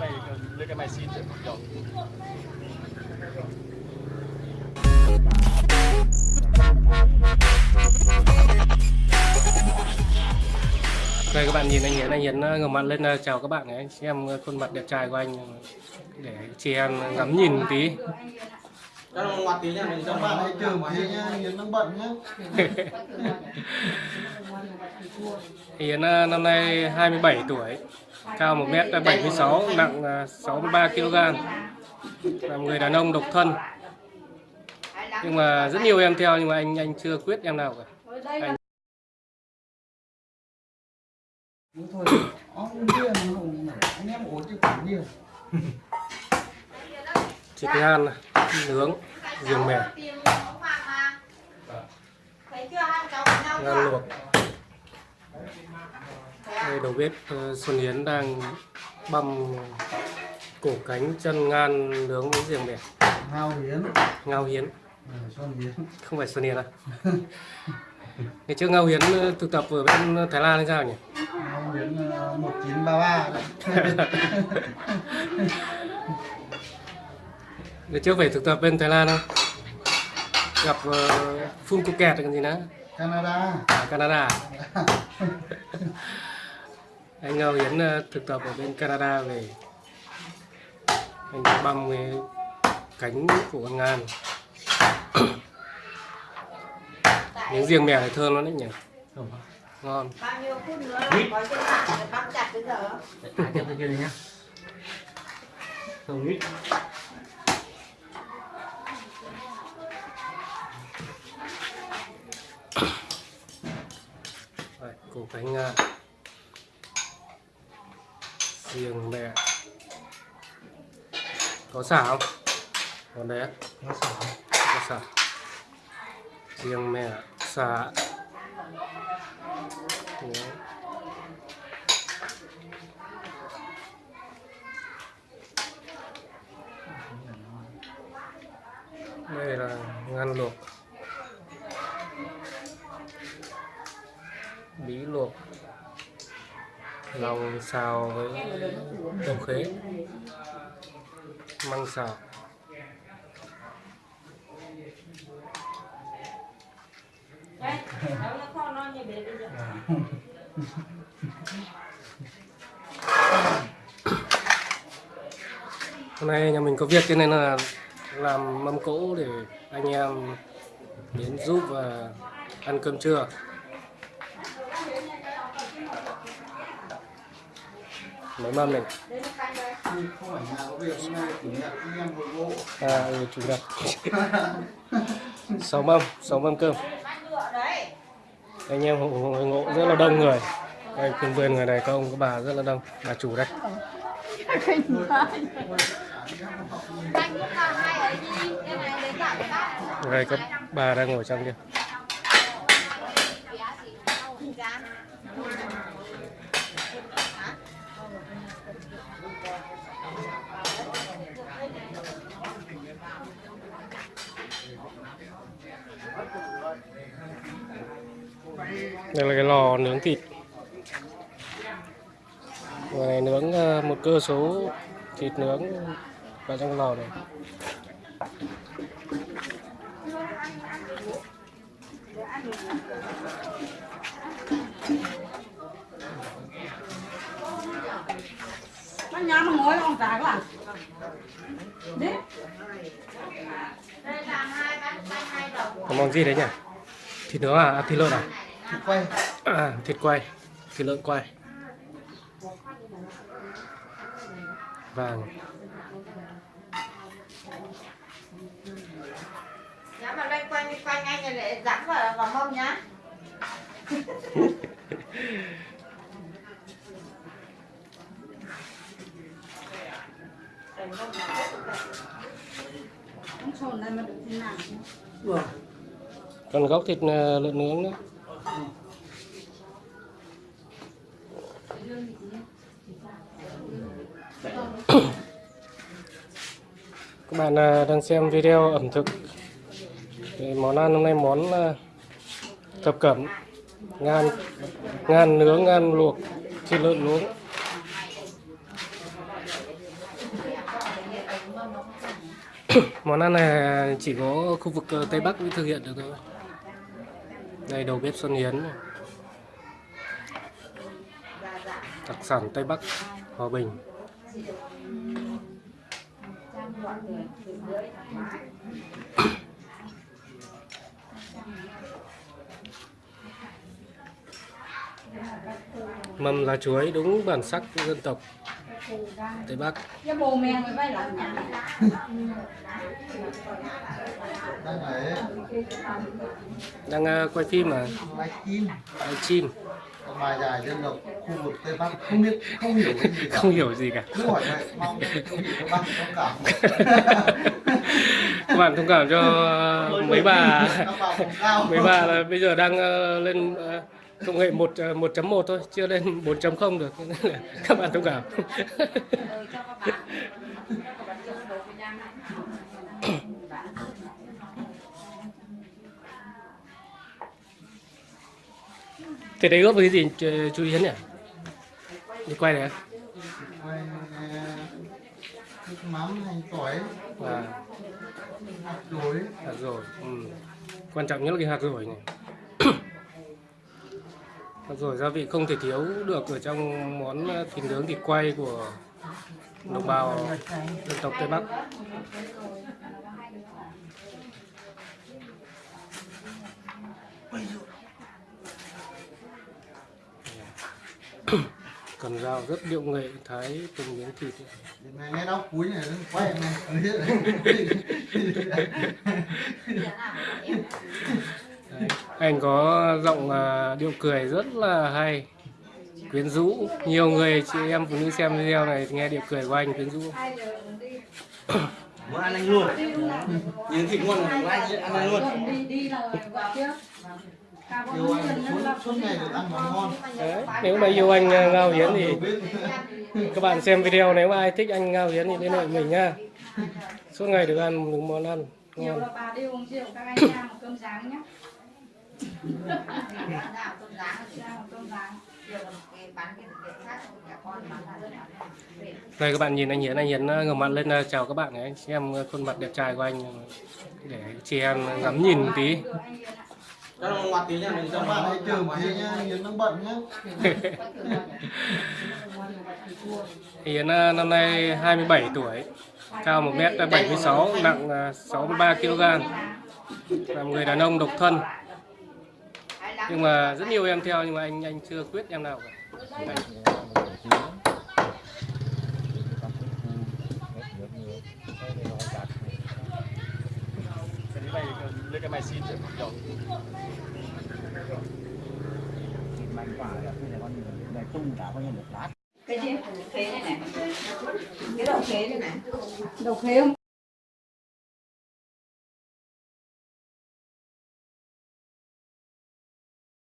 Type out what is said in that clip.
này lấy cái máy xin Đây các bạn nhìn anh Hiến, anh Hiến ờ, ngẩng mặt lên ờ, chào các bạn ấy, xem ờ, khuôn mặt đẹp trai của anh để chị em ngắm nhìn một tí. Cho nó ngoặt tí nha, mình cho bạn hãy chờ một tí nhá, Hiến đang bận nhá. Anh Hiến ờ, năm nay 27 tuổi, cao 1m76, nặng ờ, 63 kg. Là người đàn ông độc thân. Nhưng mà rất nhiều em theo nhưng mà anh anh chưa quyết em nào cả. Anh thôi, không anh em ổn chứ cũng nhiều. thịt ngan này, nướng riêng mè, ngan luộc. Đây đầu bếp ờ, Xuân Hiến đang băm cổ cánh chân ngan nướng với riêng mè, Ngao Hiến, ngao hiến. à, Hiến. không phải Xuân Hiền à? Ngày trước Ngao Hiến ờ, thực tập ở bên Thái Lan hay sao nhỉ? Ngao Hiến ờ, 1933 đấy. Ngày trước phải thực tập bên Thái Lan không? Gặp uh, Phun Phuket còn gì nữa? Canada. À, Canada. Anh Ngao Hiến ờ, thực tập ở bên Canada về anh đã băm cái cánh của con ngan. Miếng riêng mè này thơm lắm đấy nhỉ? Ngon. bao nhiêu phút nữa là có trên mạng băm chặt đến giờ Ai cổ cánh ngan. Riêng mè. Có xả không? Còn đấy. Nó xả. có xả riêng mẹ xả Đấy. đây là ngăn luộc lòng xào với đậu khế măng xào. Đấy đó là kho non như thế bây giờ. Hôm nay nhà mình có việc cho nên là làm mâm cỗ để anh em đến giúp và ăn cơm trưa. Mấy mâm này. đến lúc canh đây Không phải nhà có việc hôm nay chủ nhật anh em hội ngộ. À, ừ, chủ nhật. sáu mâm, sáu mâm cơm. Anh em hội, ngộ rất là đông người. Đây, cùng vườn người này có ông có bà rất là đông. Bà chủ đây. Đây có bà đang ngồi trong kia. Đây là cái lò nướng thịt. Người này nướng ờ, một cơ số thịt nướng vào trong lò này. Nó nhám nó ngồi không trả các bạn món gì đấy nhỉ? Thịt nướng à? à thịt lợn à? Thì quay. À, thịt quay, thịt lợn quay. Vàng. Nhá mà loanh quanh loanh quanh anh này lại dán vào vào mông nhá Ông sồn này mà được thế nào? Còn gốc thịt ờ, lợn nướng nữa. Các bạn ờ, đang xem video ẩm thực. Thì món ăn hôm nay món ờ, thập cẩm. Ngan ngan nướng, ngan luộc, thịt lợn nướng món ăn này chỉ có khu vực tây bắc mới thực hiện được thôi đây đầu bếp xuân yến, này. đặc sản tây bắc hòa bình mâm lá chuối đúng bản sắc dân tộc tây bắc. Nhà đang ờ, quay phim mà live stream live stream bài giải dân tộc khu vực tây bắc. Không biết không hiểu cái gì cả. Không hiểu gì cả. Cứ hỏi vậy mong các bạn thông cảm. Các bạn thông cảm. Cho mấy bà. Mấy bà là bây giờ đang ờ, lên ờ, công nghệ 1 ờ, 1.1 thôi chưa lên 4.0 được các bạn thông cảm Thế đấy ướp với cái gì chú- chú Yến nhỉ? Đi quay này? Quay, ờ, nước mắm hành tỏi À, hạt dối hạt rồi. Ừ. Quan trọng nhất là cái hạt rồi này. Hạt rồi gia vị không thể thiếu được ở trong món ờ, thịt nướng thịt quay của đồng bào dân tộc Tây Bắc. Cầm dao rất điệu nghệ thái từng miếng thịt. này nghe đau cuối này quay này Đấy. Anh có giọng à, điệu cười rất là hay quyến rũ nhiều người chị em phụ nữ xem video này nghe điệu cười của anh quyến rũ Muốn ăn anh luôn. Nhìn thịt ngon rồi, anh ăn anh luôn. yêu suốt suốt ngày được ăn món ngon Đấy. nếu mà yêu anh à, Ngao Hiến thì các bạn xem video nếu mà ai thích anh Ngao Hiến thì liên hệ mình nha suốt ngày được ăn những món ăn ngon đây các bạn nhìn anh Hiến anh Hiến à, ngửa mặt lên à, chào các bạn anh xem khuôn mặt đẹp trai của anh để chị em ngắm nhìn một tí Cho nó ngoặt tí nha, mình cho bạn một tí nhá Hiến đang bận nhá Hiến năm nay 27 tuổi, cao 1m76, nặng à, 63 kg. Là một người đàn ông độc thân. Nhưng mà rất nhiều em theo nhưng mà anh anh chưa quyết em nào cả. Anh, Cái này lấy cái máy xin để một dòng cái gì khế này này. Cái đầu khế này này. Đầu khế hôm